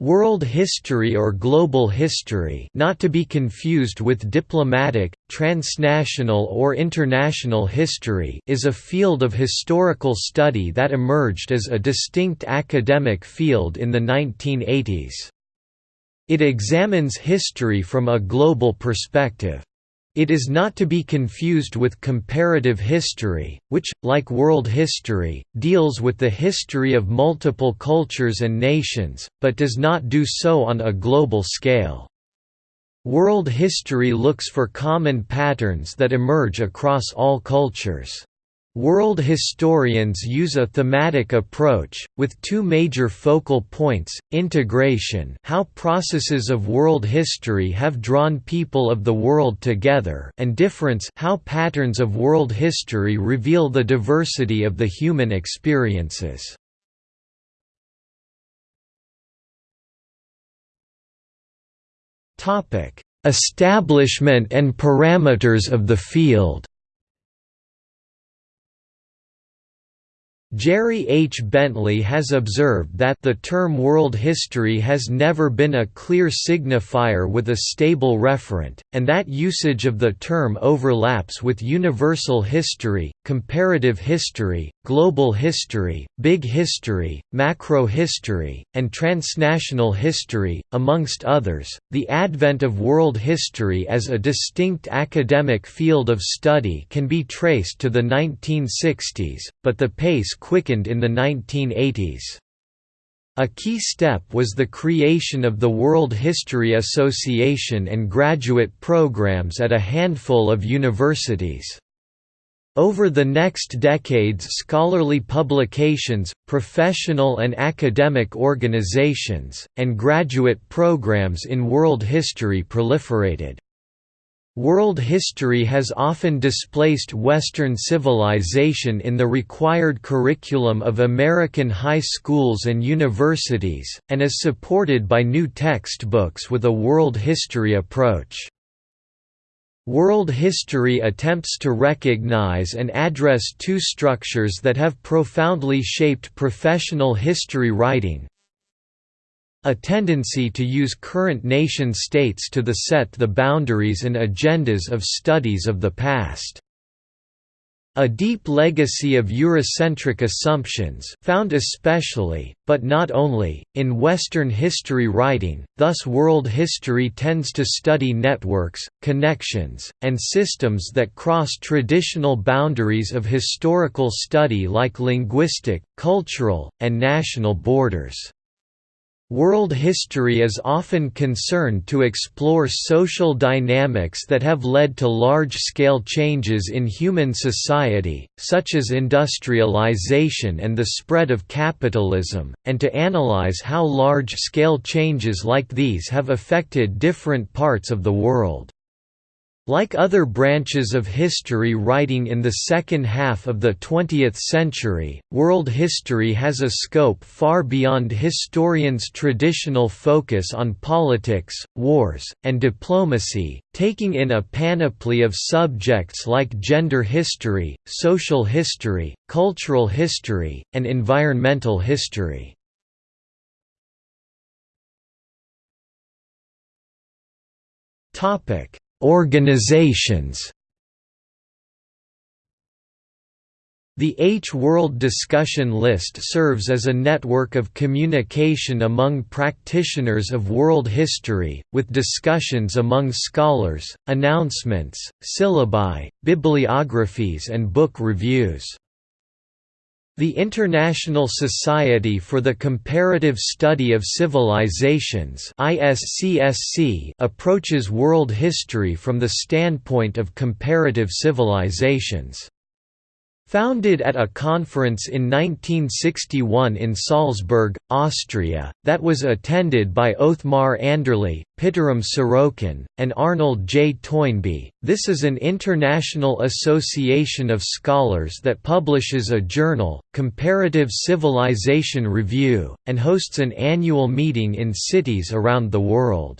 World history or global history not to be confused with diplomatic, transnational or international history is a field of historical study that emerged as a distinct academic field in the 1980s. It examines history from a global perspective. It is not to be confused with comparative history, which, like world history, deals with the history of multiple cultures and nations, but does not do so on a global scale. World history looks for common patterns that emerge across all cultures. World historians use a thematic approach, with two major focal points, integration how processes of world history have drawn people of the world together and difference how patterns of world history reveal the diversity of the human experiences. Establishment and parameters of the field Jerry H. Bentley has observed that the term world history has never been a clear signifier with a stable referent, and that usage of the term overlaps with universal history, comparative history, global history, big history, macro history, and transnational history, amongst others. The advent of world history as a distinct academic field of study can be traced to the 1960s, but the pace quickened in the 1980s. A key step was the creation of the World History Association and graduate programs at a handful of universities. Over the next decades scholarly publications, professional and academic organizations, and graduate programs in world history proliferated. World history has often displaced Western civilization in the required curriculum of American high schools and universities, and is supported by new textbooks with a world history approach. World history attempts to recognize and address two structures that have profoundly shaped professional history writing, a tendency to use current nation-states to the set the boundaries and agendas of studies of the past. A deep legacy of Eurocentric assumptions found especially, but not only, in Western history writing, thus world history tends to study networks, connections, and systems that cross traditional boundaries of historical study like linguistic, cultural, and national borders. World history is often concerned to explore social dynamics that have led to large-scale changes in human society, such as industrialization and the spread of capitalism, and to analyze how large-scale changes like these have affected different parts of the world. Like other branches of history writing in the second half of the 20th century, world history has a scope far beyond historians' traditional focus on politics, wars, and diplomacy, taking in a panoply of subjects like gender history, social history, cultural history, and environmental history. Topic Organizations The H-World Discussion List serves as a network of communication among practitioners of world history, with discussions among scholars, announcements, syllabi, bibliographies and book reviews. The International Society for the Comparative Study of Civilizations approaches world history from the standpoint of comparative civilizations. Founded at a conference in 1961 in Salzburg, Austria, that was attended by Othmar Anderle, Pitirim Sorokin, and Arnold J. Toynbee, this is an international association of scholars that publishes a journal, Comparative Civilization Review, and hosts an annual meeting in cities around the world.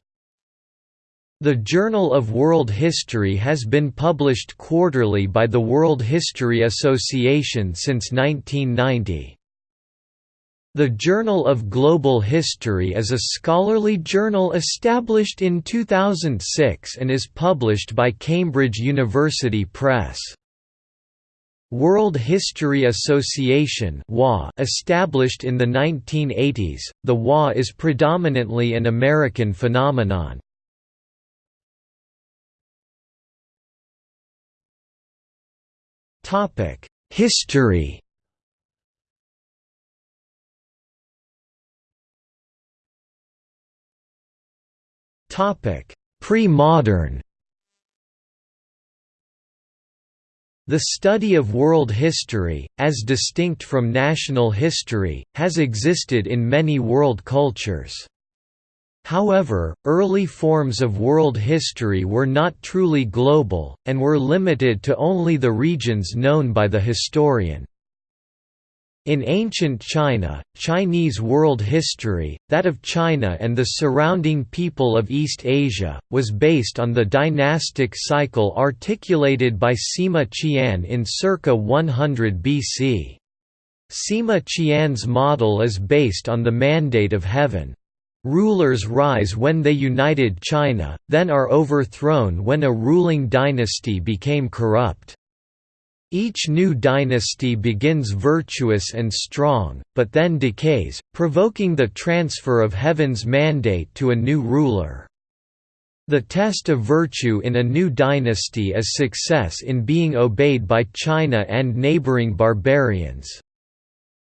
The Journal of World History has been published quarterly by the World History Association since 1990. The Journal of Global History is a scholarly journal established in 2006 and is published by Cambridge University Press. World History Association established in the 1980s, the WA is predominantly an American phenomenon. History Pre-modern The study of world history, as distinct from national history, has existed in many world cultures. However, early forms of world history were not truly global, and were limited to only the regions known by the historian. In ancient China, Chinese world history, that of China and the surrounding people of East Asia, was based on the dynastic cycle articulated by Sima Qian in circa 100 BC. Sima Qian's model is based on the mandate of heaven. Rulers rise when they united China, then are overthrown when a ruling dynasty became corrupt. Each new dynasty begins virtuous and strong, but then decays, provoking the transfer of heaven's mandate to a new ruler. The test of virtue in a new dynasty is success in being obeyed by China and neighboring barbarians.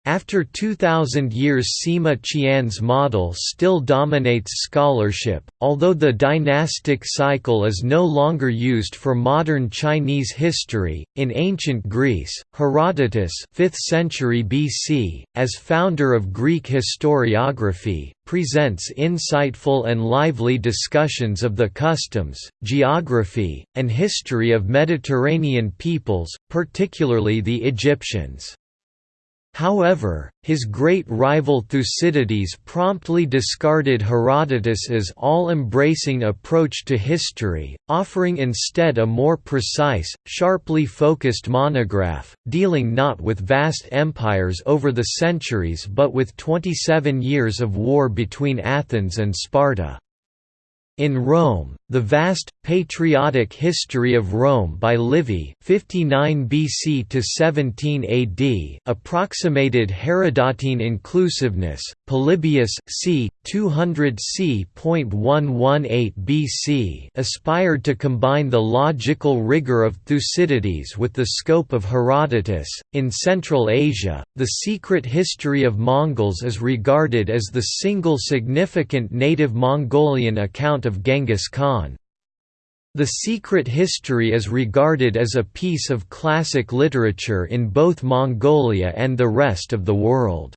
After 2000 years Sima Qian's model still dominates scholarship, although the dynastic cycle is no longer used for modern Chinese history. In ancient Greece, Herodotus 5th century BC, as founder of Greek historiography, presents insightful and lively discussions of the customs, geography, and history of Mediterranean peoples, particularly the Egyptians. However, his great rival Thucydides promptly discarded Herodotus's all-embracing approach to history, offering instead a more precise, sharply focused monograph, dealing not with vast empires over the centuries but with 27 years of war between Athens and Sparta. In Rome, the vast, patriotic history of Rome by Livy 59 BC to 17 AD approximated Herodotine inclusiveness. Polybius c. 200 c.118 BC aspired to combine the logical rigor of Thucydides with the scope of Herodotus. In Central Asia, the secret history of Mongols is regarded as the single significant native Mongolian account of Genghis Khan. The Secret History is regarded as a piece of classic literature in both Mongolia and the rest of the world.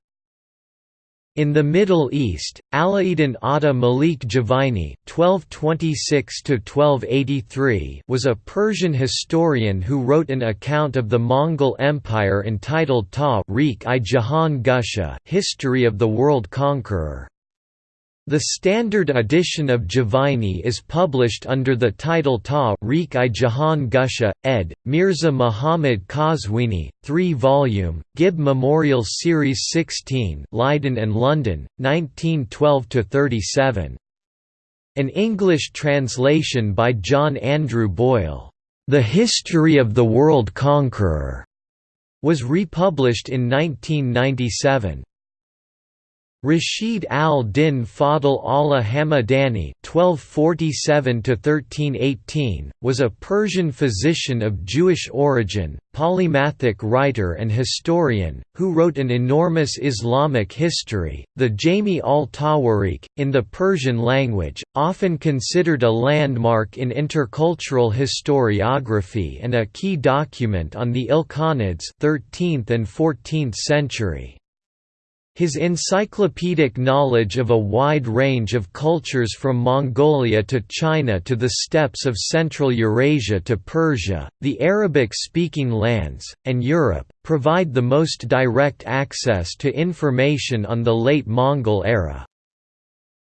In the Middle East, Alaeddin Atta Malik (1226–1283) was a Persian historian who wrote an account of the Mongol Empire entitled Gusha, History of the World Conqueror. The standard edition of Juvaini is published under the title Ta-Rikh-i-Jahan Gusha, ed. Mirza Muhammad Qazwini, 3-volume, Gibb Memorial Series 16 Leiden and London, 1912–37. An English translation by John Andrew Boyle, "'The History of the World Conqueror' was republished in 1997. Rashid al-Din Fadl Allah Hamadani (1247–1318) was a Persian physician of Jewish origin, polymathic writer and historian, who wrote an enormous Islamic history, the Jami al-Tawarikh, in the Persian language, often considered a landmark in intercultural historiography and a key document on the Ilkhanids 13th and 14th century. His encyclopedic knowledge of a wide range of cultures from Mongolia to China to the steppes of Central Eurasia to Persia, the Arabic-speaking lands, and Europe, provide the most direct access to information on the late Mongol era.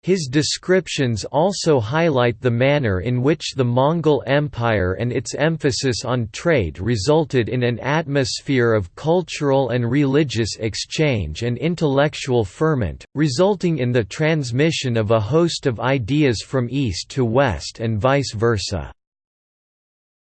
His descriptions also highlight the manner in which the Mongol Empire and its emphasis on trade resulted in an atmosphere of cultural and religious exchange and intellectual ferment, resulting in the transmission of a host of ideas from east to west and vice versa.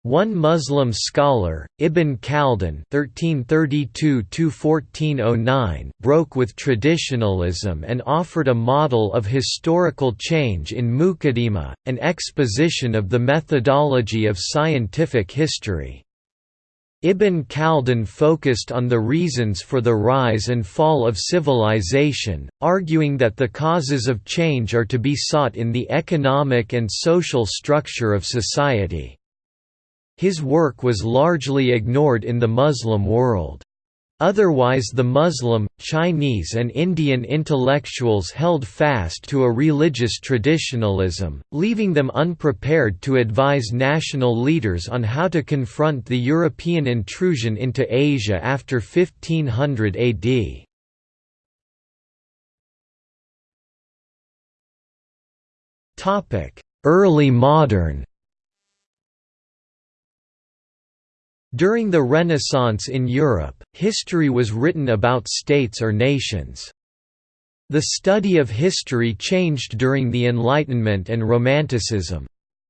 One Muslim scholar, Ibn Khaldun (1332–1409), broke with traditionalism and offered a model of historical change in Muqaddimah, an exposition of the methodology of scientific history. Ibn Khaldun focused on the reasons for the rise and fall of civilization, arguing that the causes of change are to be sought in the economic and social structure of society. His work was largely ignored in the Muslim world. Otherwise the Muslim, Chinese and Indian intellectuals held fast to a religious traditionalism, leaving them unprepared to advise national leaders on how to confront the European intrusion into Asia after 1500 AD. Early modern During the Renaissance in Europe, history was written about states or nations. The study of history changed during the Enlightenment and Romanticism.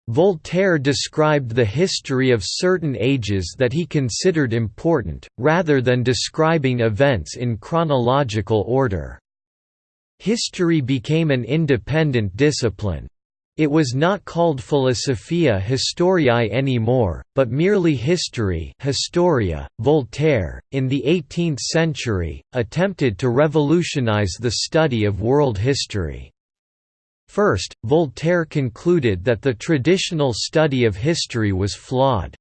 Voltaire described the history of certain ages that he considered important, rather than describing events in chronological order. History became an independent discipline. It was not called Philosophia Historiae anymore, but merely history Historia. .Voltaire, in the 18th century, attempted to revolutionize the study of world history. First, Voltaire concluded that the traditional study of history was flawed.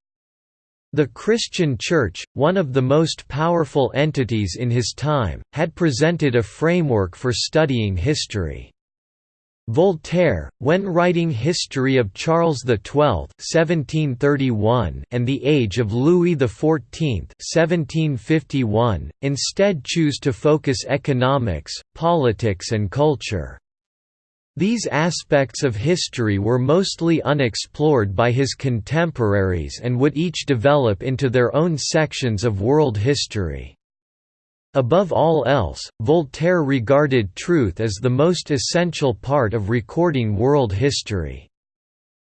The Christian Church, one of the most powerful entities in his time, had presented a framework for studying history. Voltaire, when writing History of Charles XII (1731) and The Age of Louis XIV (1751), instead chose to focus economics, politics and culture. These aspects of history were mostly unexplored by his contemporaries and would each develop into their own sections of world history. Above all else, Voltaire regarded truth as the most essential part of recording world history.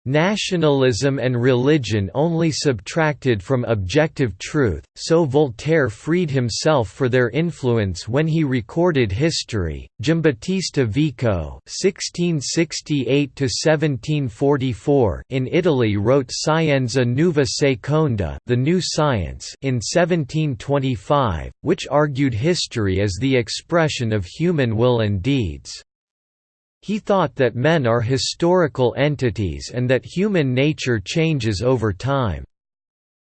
Nationalism and religion only subtracted from objective truth, so Voltaire freed himself for their influence when he recorded history. Giambattista Vico (1668–1744) in Italy wrote Scienza Nuova Seconda, the New Science, in 1725, which argued history as the expression of human will and deeds. He thought that men are historical entities and that human nature changes over time.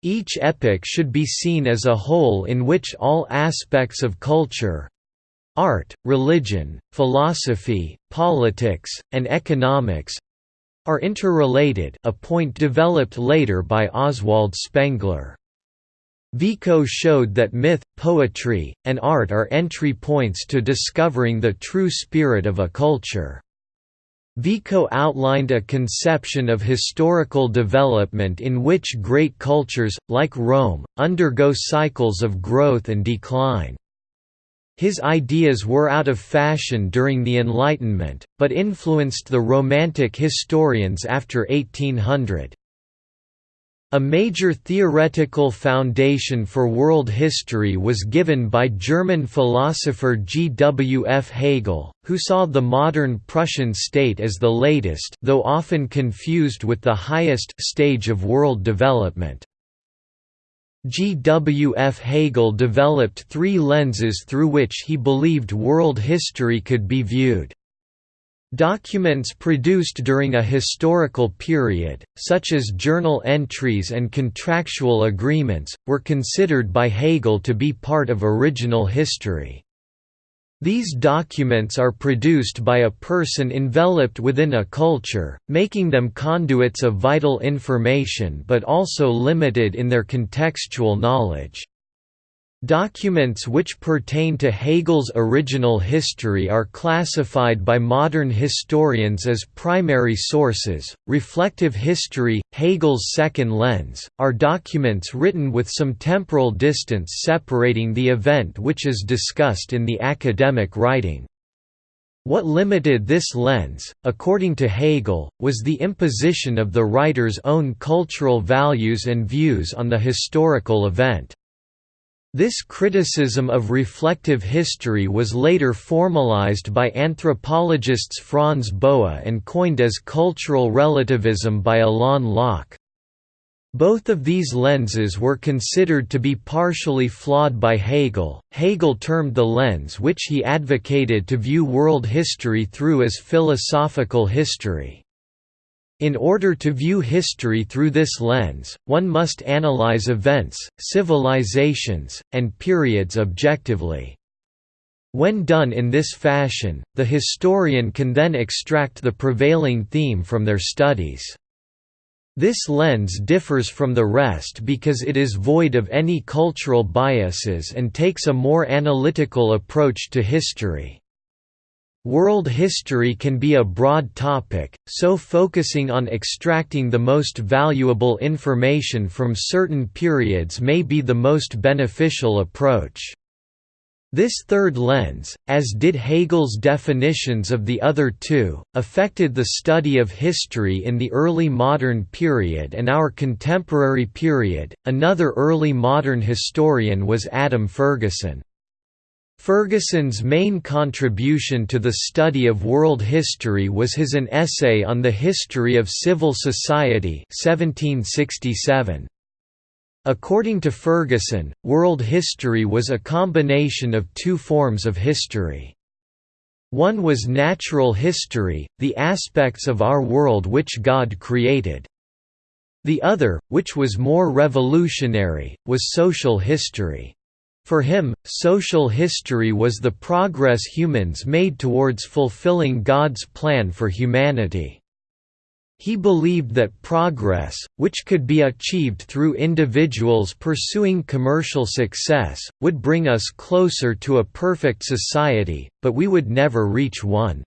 Each epoch should be seen as a whole in which all aspects of culture—art, religion, philosophy, politics, and economics—are interrelated a point developed later by Oswald Spengler. Vico showed that myth, poetry, and art are entry points to discovering the true spirit of a culture. Vico outlined a conception of historical development in which great cultures, like Rome, undergo cycles of growth and decline. His ideas were out of fashion during the Enlightenment, but influenced the Romantic historians after 1800. A major theoretical foundation for world history was given by German philosopher G. W. F. Hegel, who saw the modern Prussian state as the latest though often confused with the highest stage of world development. G. W. F. Hegel developed three lenses through which he believed world history could be viewed. Documents produced during a historical period, such as journal entries and contractual agreements, were considered by Hegel to be part of original history. These documents are produced by a person enveloped within a culture, making them conduits of vital information but also limited in their contextual knowledge. Documents which pertain to Hegel's original history are classified by modern historians as primary sources. Reflective history, Hegel's second lens, are documents written with some temporal distance separating the event which is discussed in the academic writing. What limited this lens, according to Hegel, was the imposition of the writer's own cultural values and views on the historical event. This criticism of reflective history was later formalized by anthropologists Franz Boas and coined as cultural relativism by Alain Locke. Both of these lenses were considered to be partially flawed by Hegel. Hegel termed the lens which he advocated to view world history through as philosophical history. In order to view history through this lens, one must analyze events, civilizations, and periods objectively. When done in this fashion, the historian can then extract the prevailing theme from their studies. This lens differs from the rest because it is void of any cultural biases and takes a more analytical approach to history. World history can be a broad topic, so focusing on extracting the most valuable information from certain periods may be the most beneficial approach. This third lens, as did Hegel's definitions of the other two, affected the study of history in the early modern period and our contemporary period. Another early modern historian was Adam Ferguson. Ferguson's main contribution to the study of world history was his An Essay on the History of Civil Society 1767. According to Ferguson, world history was a combination of two forms of history. One was natural history, the aspects of our world which God created. The other, which was more revolutionary, was social history. For him, social history was the progress humans made towards fulfilling God's plan for humanity. He believed that progress, which could be achieved through individuals pursuing commercial success, would bring us closer to a perfect society, but we would never reach one.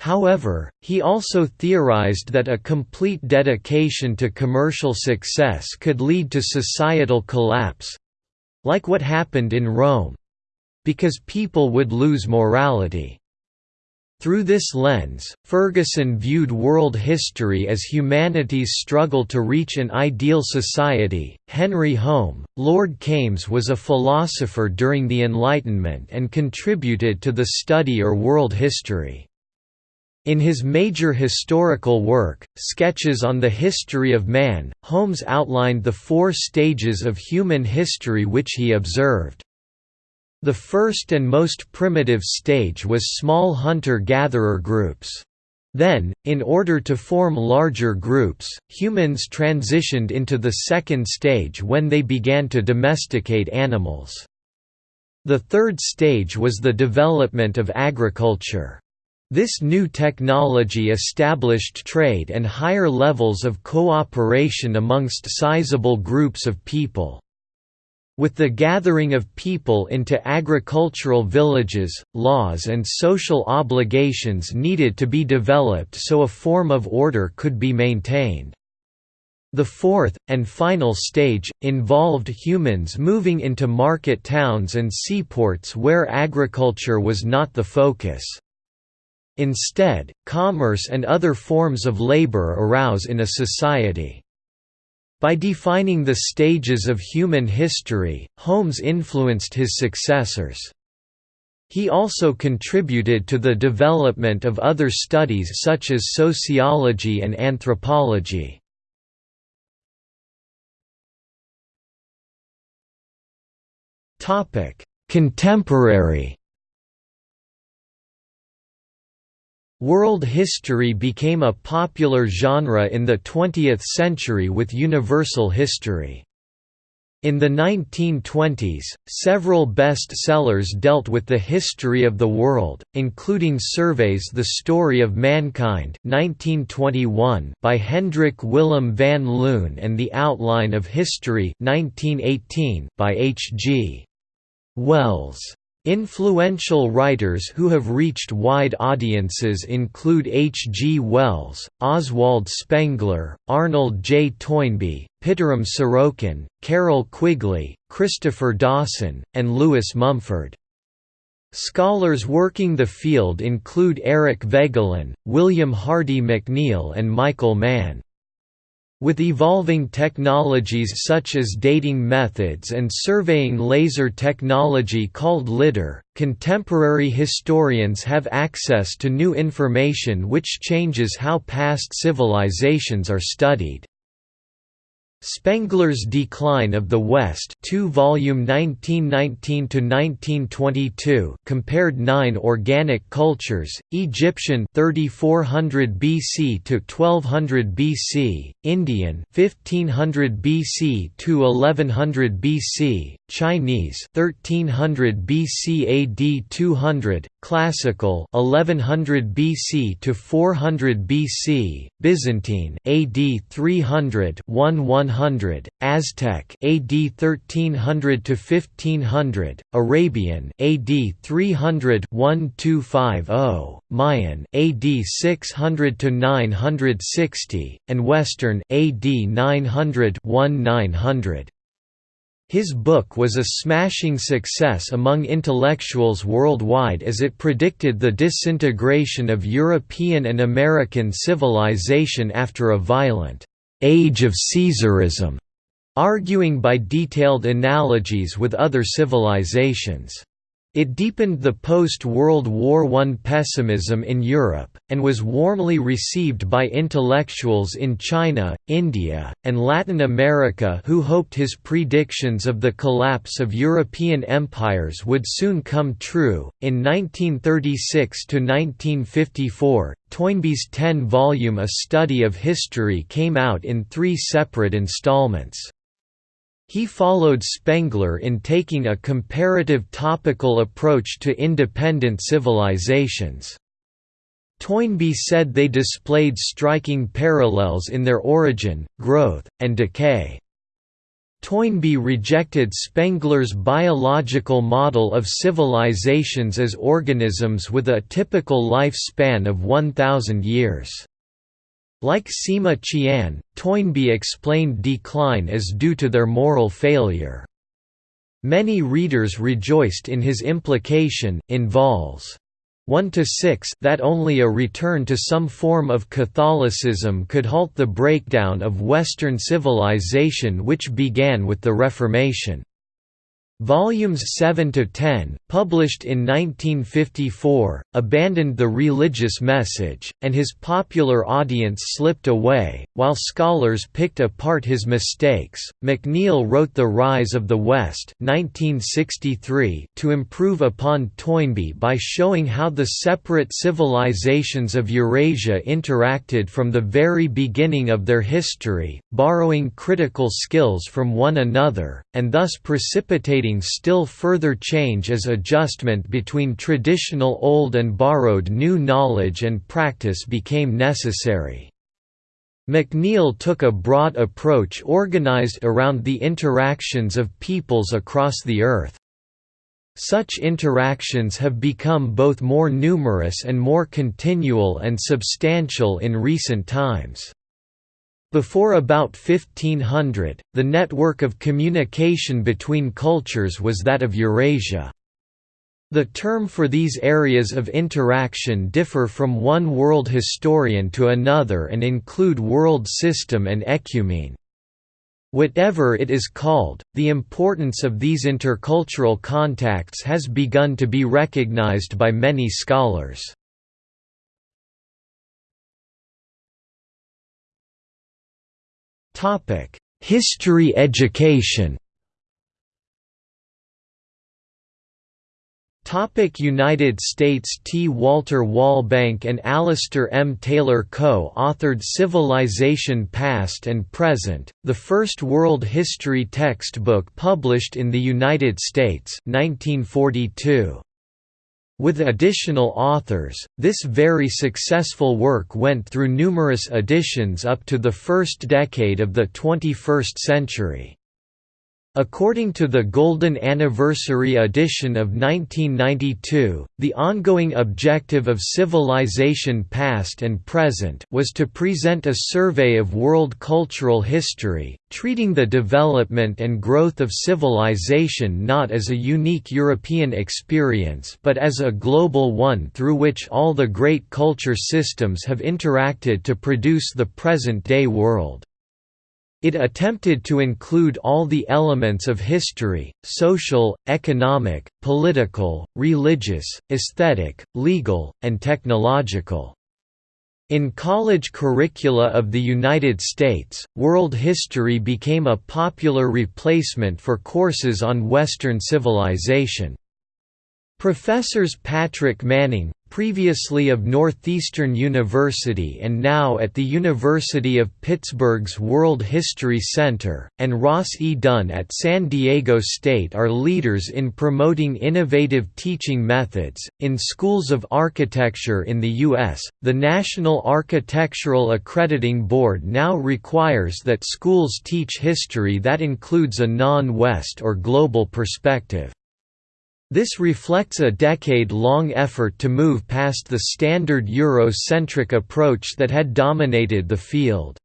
However, he also theorized that a complete dedication to commercial success could lead to societal collapse, like what happened in Rome because people would lose morality. Through this lens, Ferguson viewed world history as humanity's struggle to reach an ideal society. Henry Home, Lord Kames was a philosopher during the Enlightenment and contributed to the study or world history. In his major historical work, Sketches on the History of Man, Holmes outlined the four stages of human history which he observed. The first and most primitive stage was small hunter-gatherer groups. Then, in order to form larger groups, humans transitioned into the second stage when they began to domesticate animals. The third stage was the development of agriculture. This new technology established trade and higher levels of cooperation amongst sizable groups of people. With the gathering of people into agricultural villages, laws and social obligations needed to be developed so a form of order could be maintained. The fourth, and final stage, involved humans moving into market towns and seaports where agriculture was not the focus. Instead, commerce and other forms of labor arouse in a society. By defining the stages of human history, Holmes influenced his successors. He also contributed to the development of other studies such as sociology and anthropology. Contemporary World history became a popular genre in the 20th century with universal history. In the 1920s, several best-sellers dealt with the history of the world, including Surveys The Story of Mankind 1921 by Hendrik Willem van Loon and The Outline of History 1918 by H. G. Wells Influential writers who have reached wide audiences include H. G. Wells, Oswald Spengler, Arnold J. Toynbee, Pitirim Sorokin, Carroll Quigley, Christopher Dawson, and Lewis Mumford. Scholars working the field include Eric Voegelin, William Hardy McNeill and Michael Mann. With evolving technologies such as dating methods and surveying laser technology called LIDAR, contemporary historians have access to new information which changes how past civilizations are studied. Spengler's Decline of the West 2 volume 1919–1922 compared nine organic cultures, Egyptian 3400 BC to 1200 BC, Indian 1500 BC to 1100 BC, Chinese 1300 BC AD 200, Classical 1100 BC to 400 BC, Byzantine AD 300 100, Aztec AD 1300 to 1500, Arabian AD 300 1250, Mayan AD 600 to 960, and Western AD 900 1900. His book was a smashing success among intellectuals worldwide as it predicted the disintegration of European and American civilization after a violent «age of Caesarism», arguing by detailed analogies with other civilizations. It deepened the post-World War I pessimism in Europe, and was warmly received by intellectuals in China, India, and Latin America who hoped his predictions of the collapse of European empires would soon come true. In 1936–1954, Toynbee's ten-volume A Study of History came out in three separate installments. He followed Spengler in taking a comparative topical approach to independent civilizations. Toynbee said they displayed striking parallels in their origin, growth, and decay. Toynbee rejected Spengler's biological model of civilizations as organisms with a typical lifespan of 1,000 years. Like Sima Qian, Toynbee explained decline as due to their moral failure. Many readers rejoiced in his implication in vols. 1 to 6 that only a return to some form of Catholicism could halt the breakdown of Western civilization which began with the Reformation. Volumes 7 to 10, published in 1954, abandoned the religious message, and his popular audience slipped away. While scholars picked apart his mistakes, McNeill wrote The Rise of the West (1963) to improve upon Toynbee by showing how the separate civilizations of Eurasia interacted from the very beginning of their history, borrowing critical skills from one another, and thus precipitating still further change as adjustment between traditional old and borrowed new knowledge and practice became necessary. McNeill took a broad approach organized around the interactions of peoples across the Earth. Such interactions have become both more numerous and more continual and substantial in recent times. Before about 1500, the network of communication between cultures was that of Eurasia. The term for these areas of interaction differ from one world historian to another and include world system and ecumene. Whatever it is called, the importance of these intercultural contacts has begun to be recognized by many scholars. History education Topic United States T. Walter Wallbank and Alistair M. Taylor co-authored Civilization Past and Present, the first world history textbook published in the United States 1942. With additional authors, this very successful work went through numerous editions up to the first decade of the 21st century. According to the Golden Anniversary edition of 1992, the ongoing objective of Civilization Past and Present was to present a survey of world cultural history, treating the development and growth of civilization not as a unique European experience but as a global one through which all the great culture systems have interacted to produce the present-day world. It attempted to include all the elements of history, social, economic, political, religious, aesthetic, legal, and technological. In college curricula of the United States, world history became a popular replacement for courses on Western civilization. Professors Patrick Manning, previously of Northeastern University and now at the University of Pittsburgh's World History Center, and Ross E. Dunn at San Diego State are leaders in promoting innovative teaching methods. In schools of architecture in the U.S., the National Architectural Accrediting Board now requires that schools teach history that includes a non West or global perspective. This reflects a decade-long effort to move past the standard Euro-centric approach that had dominated the field.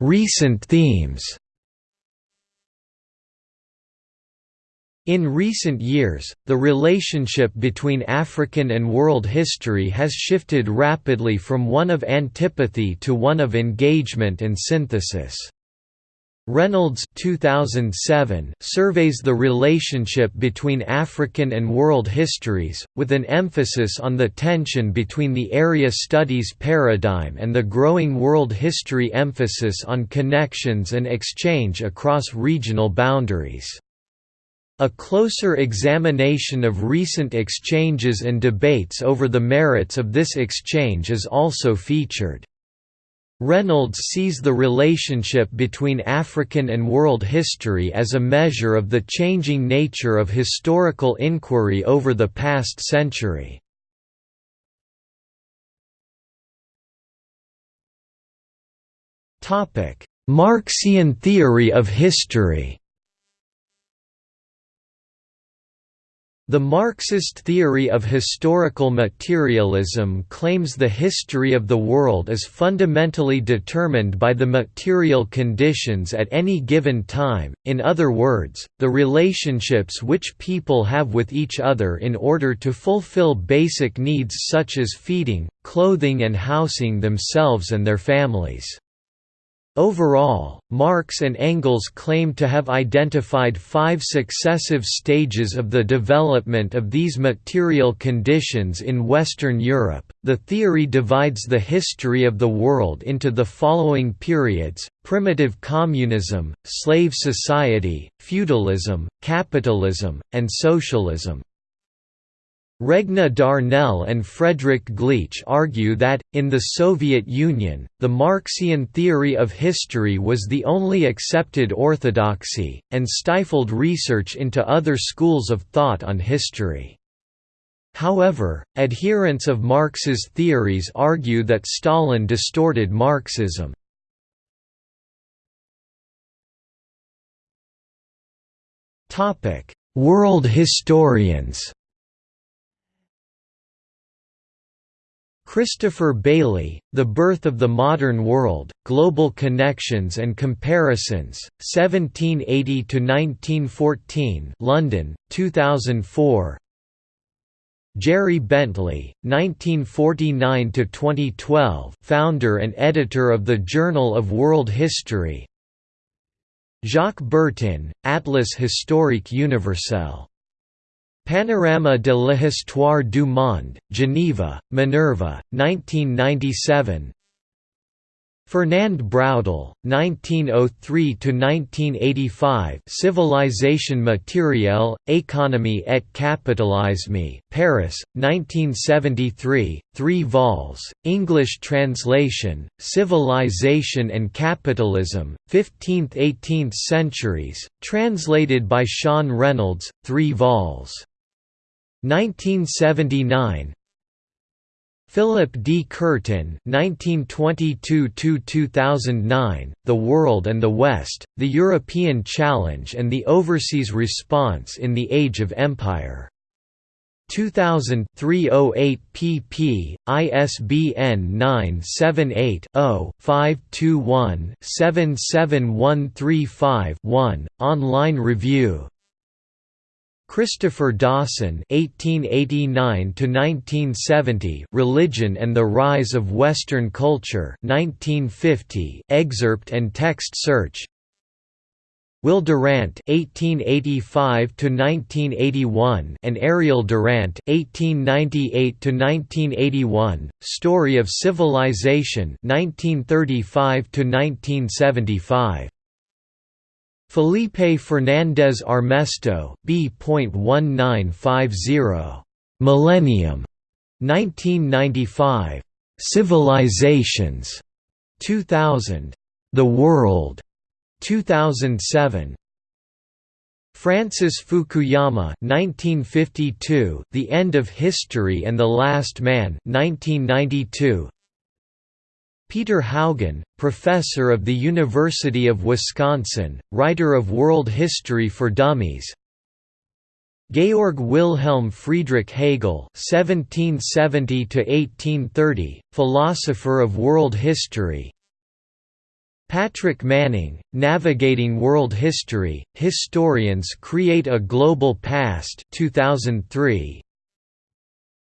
Recent themes In recent years, the relationship between African and world history has shifted rapidly from one of antipathy to one of engagement and synthesis. Reynolds 2007 surveys the relationship between African and world histories, with an emphasis on the tension between the area studies paradigm and the growing world history emphasis on connections and exchange across regional boundaries. A closer examination of recent exchanges and debates over the merits of this exchange is also featured. Reynolds sees the relationship between African and world history as a measure of the changing nature of historical inquiry over the past century. Marxian theory of history The Marxist theory of historical materialism claims the history of the world is fundamentally determined by the material conditions at any given time, in other words, the relationships which people have with each other in order to fulfill basic needs such as feeding, clothing and housing themselves and their families. Overall, Marx and Engels claim to have identified five successive stages of the development of these material conditions in Western Europe. The theory divides the history of the world into the following periods primitive communism, slave society, feudalism, capitalism, and socialism. Regna Darnell and Frederic Gleach argue that, in the Soviet Union, the Marxian theory of history was the only accepted orthodoxy, and stifled research into other schools of thought on history. However, adherents of Marx's theories argue that Stalin distorted Marxism. World historians Christopher Bayly, The Birth of the Modern World, Global Connections and Comparisons, 1780–1914 London, 2004 Jerry Bentley, 1949–2012 founder and editor of the Journal of World History. Jacques Bertin, Atlas historique universel Panorama de l'histoire du monde, Geneva, Minerva, 1997 Fernand Braudel, 1903–1985 Civilisation matérielle, économie et capitalisme Paris, 1973, 3 vols, English translation, Civilization and Capitalism, 15th–18th centuries, translated by Siân Reynolds, 3 vols. 1979 Philip D. Curtin (1922–2009), The World and the West: The European Challenge and the Overseas Response in the Age of Empire. 2000 308 pp. ISBN 978 0 521 77135 1. Online review Christopher Dawson (1889–1970), Religion and the Rise of Western Culture, 1950. Excerpt and text search. Will Durant (1885–1981) and Ariel Durant (1898–1981), Story of Civilization, 1935–1975. Felipe Fernandez Armesto, B.1950. Millennium. 1995. Civilizations. 2000. The World. 2007. Francis Fukuyama 1952, The End of History and the Last Man 1992. Peter Haugen, professor of the University of Wisconsin, writer of World History for Dummies. Georg Wilhelm Friedrich Hegel (1770–1830), philosopher of world history. Patrick Manning, Navigating World History: Historians Create a Global Past, 2003.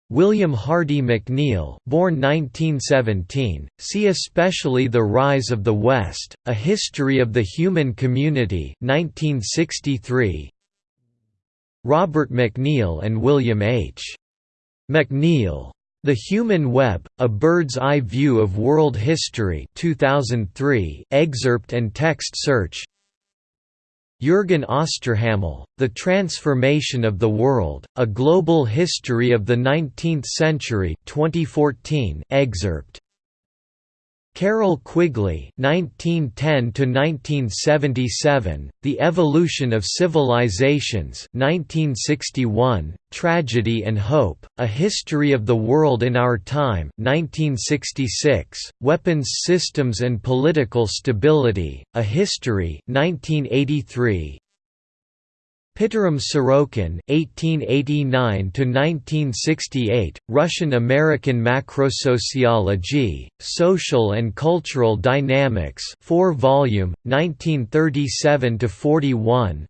William Hardy McNeill born 1917, see especially The Rise of the West, A History of the Human Community 1963. Robert McNeill and William H. McNeill. The Human Web, A Bird's Eye View of World History 2003, excerpt and text search Jürgen Osterhammel, The Transformation of the World, A Global History of the Nineteenth Century 2014 excerpt Carroll Quigley (1910–1977), The Evolution of Civilizations, 1961, Tragedy and Hope: A History of the World in Our Time, 1966, Weapons Systems and Political Stability: A History, 1983, Pitirim Sorokin (1889–1968), Russian-American Macrosociology, Social and Cultural Dynamics, 4-volume, 1937–41.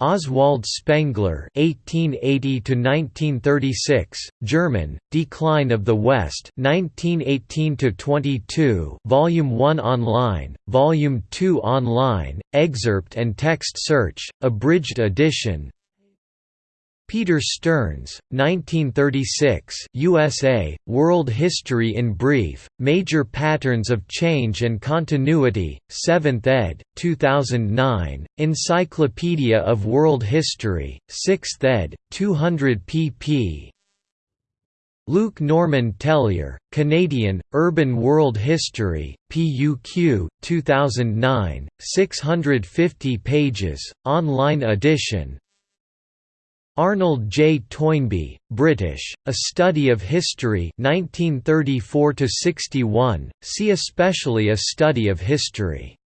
Oswald Spengler (1880–1936), German, Decline of the West, 1918–22, Volume 1 online, Volume 2 online, excerpt and text search, abridged edition, Peter Stearns, 1936 USA, World History in Brief, Major Patterns of Change and Continuity, 7th ed., 2009, Encyclopedia of World History, 6th ed., 200 pp. Luc-Normand Tellier, Canadian, Urban World History, PUQ, 2009, 650 pages, online edition, Arnold J. Toynbee, British, A Study of History 1934–61, see especially A Study of History.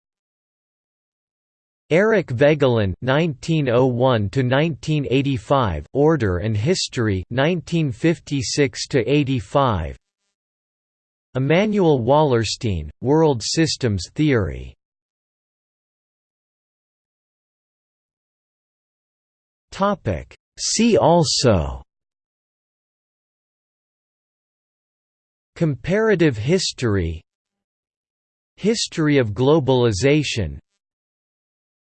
Eric Voegelin (1901–1985), Order and History (1956–85). Immanuel Wallerstein, World Systems Theory. Topic See also Comparative history History of globalization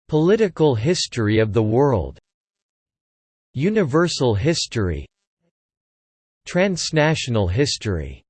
Political history of the world Universal history Transnational history